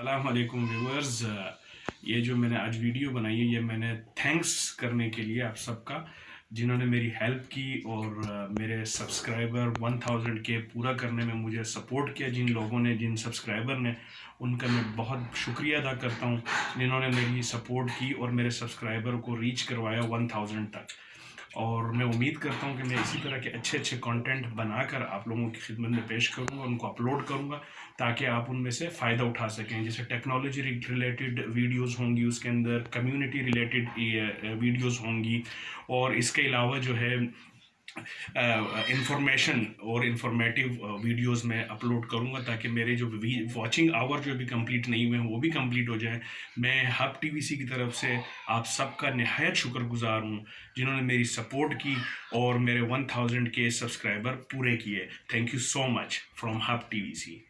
अलैक्म viewers ये जो मैंने आज वीडियो बनाई है, ये मैंने थैंक्स करने के लिए आप सबका, जिन्होंने मेरी हेल्प की और मेरे सब्सक्राइबर 1000 के पूरा करने में मुझे सपोर्ट किया, जिन लोगों ने, जिन सब्सक्राइबर ने, उनका मैं बहुत शुक्रिया अदा करता हूँ, जिन्होंने मेरी सपोर्ट की और मेरे सब्सक्राइबर को रीच करवाया 1000 तक। और मैं उम्मीद करता हूँ कि मैं इसी तरह के अच्छे अच्छे कंटेंट बनाकर आप लोगों की खिदमत में पेश करूँगा, उनको अपलोड करूँगा, ताकि आप उनमें से फ़ायदा उठा सकें। जैसे टेक्नोलॉजी रिलेटेड वीडियोस होंगी, उसके अंदर कम्युनिटी रिलेटेड वीडियोस होंगी, और इसके अलावा जो है इंफॉर्मेशन और इंफॉर्मेटिव वीडियोस में अपलोड करूँगा ताकि मेरे जो वाचिंग आवर जो भी कंप्लीट नहीं हुए हैं, वो भी कंप्लीट हो जाए। मैं हब टीवीसी की तरफ़ से आप सबका नहायत शुक्रगुजार हूँ, जिन्होंने मेरी सपोर्ट की और मेरे 1000 के सब्सक्राइबर पूरे किए। Thank you so much from Hub TVC